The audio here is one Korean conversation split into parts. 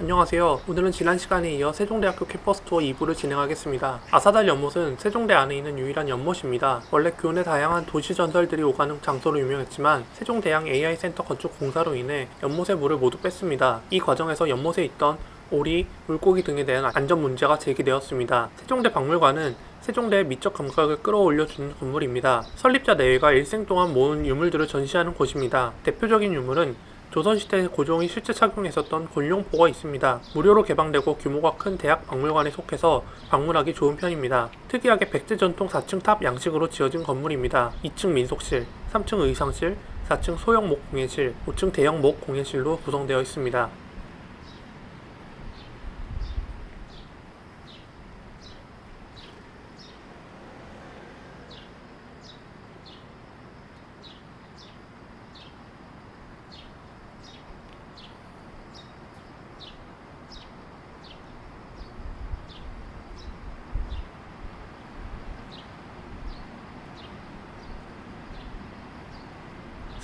안녕하세요. 오늘은 지난 시간에 이어 세종대학교 캠퍼스 투어 2부를 진행하겠습니다. 아사달 연못은 세종대 안에 있는 유일한 연못입니다. 원래 교내 다양한 도시 전설들이 오가는 장소로 유명했지만 세종대학 AI센터 건축 공사로 인해 연못의 물을 모두 뺐습니다. 이 과정에서 연못에 있던 오리, 물고기 등에 대한 안전 문제가 제기되었습니다. 세종대 박물관은 세종대의 미적 감각을 끌어올려주는 건물입니다. 설립자 내외가 일생 동안 모은 유물들을 전시하는 곳입니다. 대표적인 유물은 조선시대 고종이 실제 착용했었던 곤룡포가 있습니다. 무료로 개방되고 규모가 큰 대학 박물관에 속해서 방문하기 좋은 편입니다. 특이하게 백제 전통 4층 탑 양식으로 지어진 건물입니다. 2층 민속실, 3층 의상실, 4층 소형 목 공예실, 5층 대형 목 공예실로 구성되어 있습니다.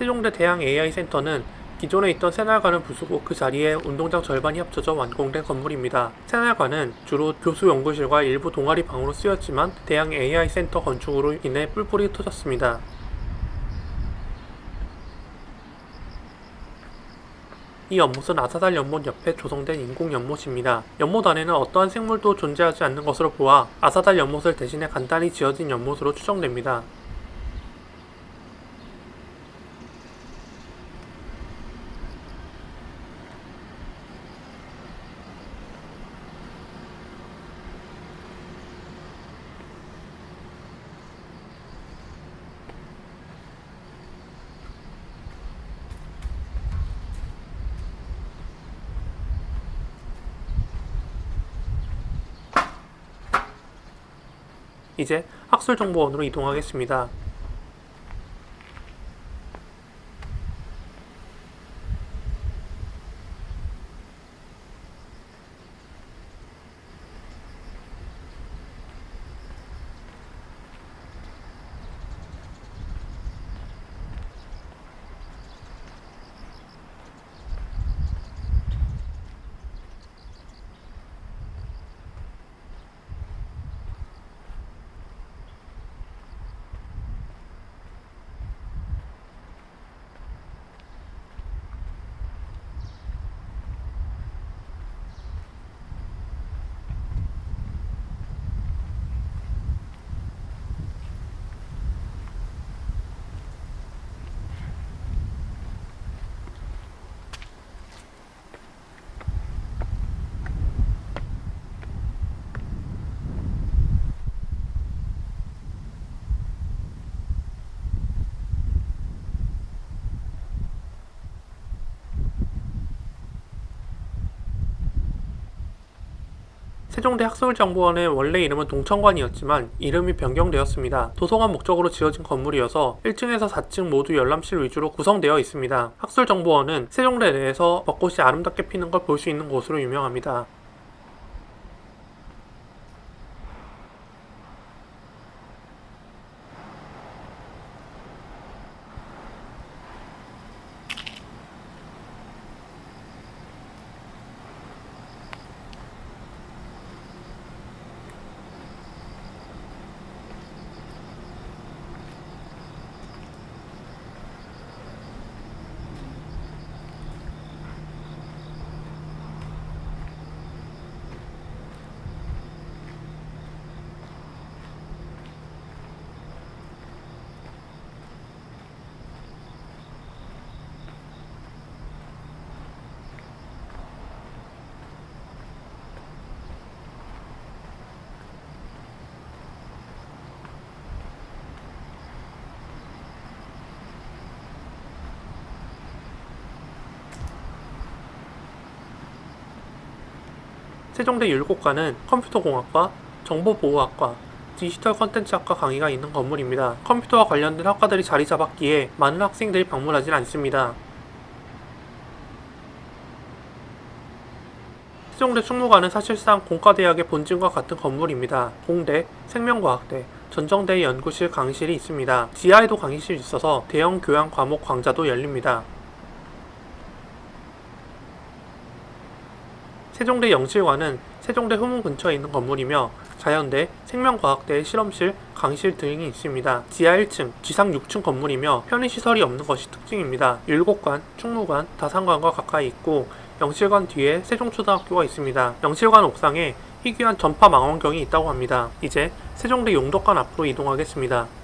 세종대 대학 AI센터는 기존에 있던 새날관을 부수고 그 자리에 운동장 절반이 합쳐져 완공된 건물입니다. 새날관은 주로 교수 연구실과 일부 동아리 방으로 쓰였지만 대학 AI센터 건축으로 인해 뿔뿔이 터졌습니다. 이 연못은 아사달 연못 옆에 조성된 인공 연못입니다. 연못 안에는 어떠한 생물도 존재하지 않는 것으로 보아 아사달 연못을 대신해 간단히 지어진 연못으로 추정됩니다. 이제 학술정보원으로 이동하겠습니다. 세종대 학술정보원의 원래 이름은 동천관이었지만 이름이 변경되었습니다. 도서관 목적으로 지어진 건물이어서 1층에서 4층 모두 열람실 위주로 구성되어 있습니다. 학술정보원은 세종대 내에서 벚꽃이 아름답게 피는 걸 볼 수 있는 곳으로 유명합니다. 세종대 율곡과는 컴퓨터공학과, 정보보호학과, 디지털 컨텐츠학과 강의가 있는 건물입니다. 컴퓨터와 관련된 학과들이 자리 잡았기에 많은 학생들이 방문하진 않습니다. 세종대 충무관은 사실상 공과대학의 본진과 같은 건물입니다. 공대, 생명과학대, 전정대 연구실 강의실이 있습니다. 지하에도 강의실이 있어서 대형 교양 과목 강좌도 열립니다. 세종대 영실관은 세종대 후문 근처에 있는 건물이며 자연대, 생명과학대의 실험실, 강실 등이 있습니다. 지하 1층, 지상 6층 건물이며 편의시설이 없는 것이 특징입니다. 율곡관, 충무관, 다산관과 가까이 있고 영실관 뒤에 세종초등학교가 있습니다. 영실관 옥상에 희귀한 전파 망원경이 있다고 합니다. 이제 세종대 용덕관 앞으로 이동하겠습니다.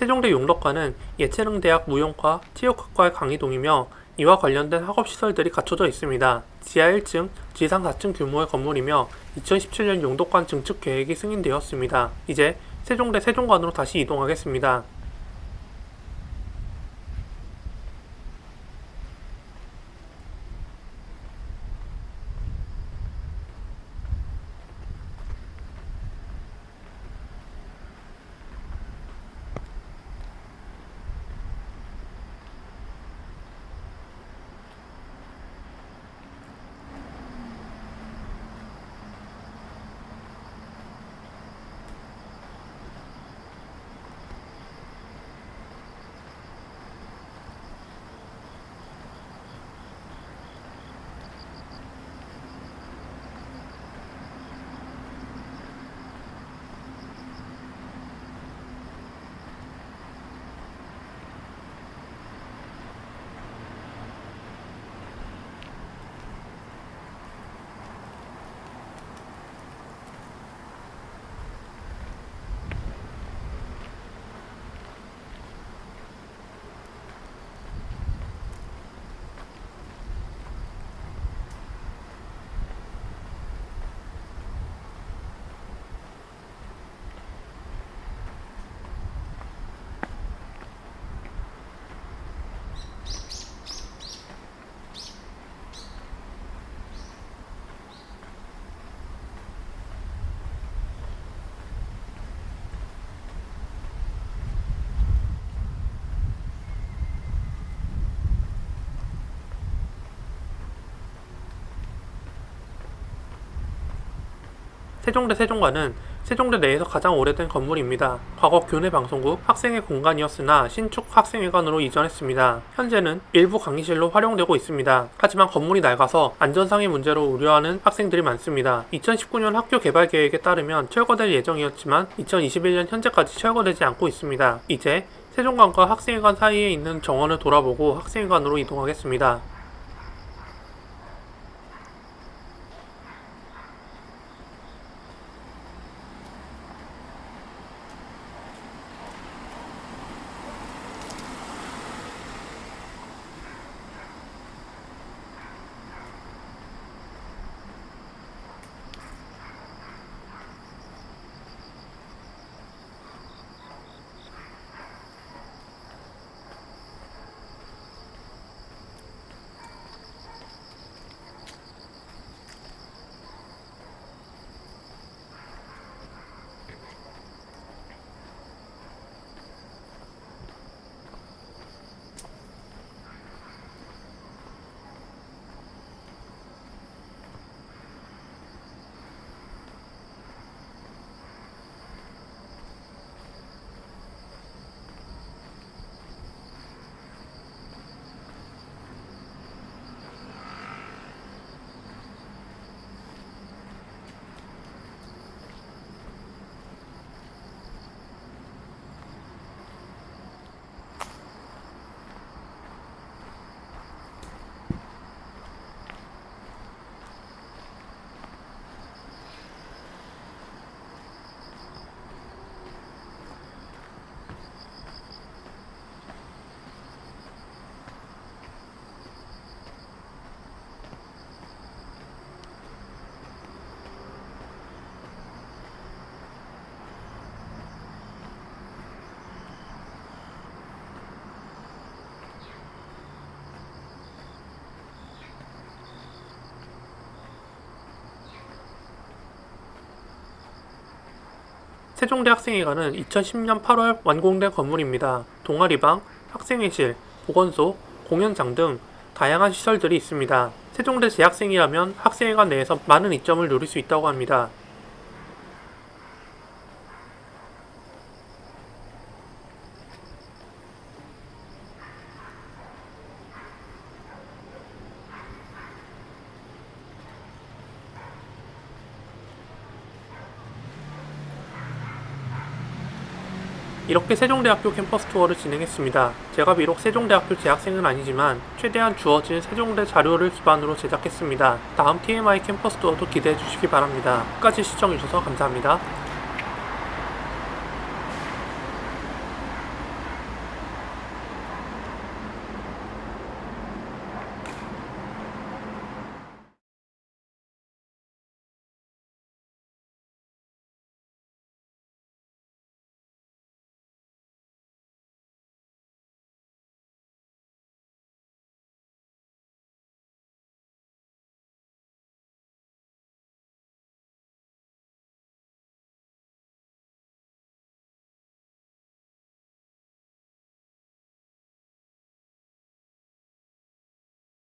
세종대 용덕관은 예체능대학 무용과 체육학과의 강의동이며 이와 관련된 학업시설들이 갖춰져 있습니다. 지하 1층, 지상 4층 규모의 건물이며 2017년 용덕관 증축 계획이 승인되었습니다. 이제 세종대 세종관으로 다시 이동하겠습니다. 세종대 세종관은 세종대 내에서 가장 오래된 건물입니다. 과거 교내 방송국 학생회 공간이었으나 신축 학생회관으로 이전했습니다. 현재는 일부 강의실로 활용되고 있습니다. 하지만 건물이 낡아서 안전상의 문제로 우려하는 학생들이 많습니다. 2019년 학교 개발 계획에 따르면 철거될 예정이었지만 2021년 현재까지 철거되지 않고 있습니다. 이제 세종관과 학생회관 사이에 있는 정원을 돌아보고 학생회관으로 이동하겠습니다. 세종대학생회관은 2010년 8월 완공된 건물입니다. 동아리방, 학생회실, 보건소, 공연장 등 다양한 시설들이 있습니다. 세종대 재학생이라면 학생회관 내에서 많은 이점을 누릴 수 있다고 합니다. 이렇게 세종대학교 캠퍼스 투어를 진행했습니다. 제가 비록 세종대학교 재학생은 아니지만 최대한 주어진 세종대 자료를 기반으로 제작했습니다. 다음 TMI 캠퍼스 투어도 기대해 주시기 바랍니다. 끝까지 시청해주셔서 감사합니다.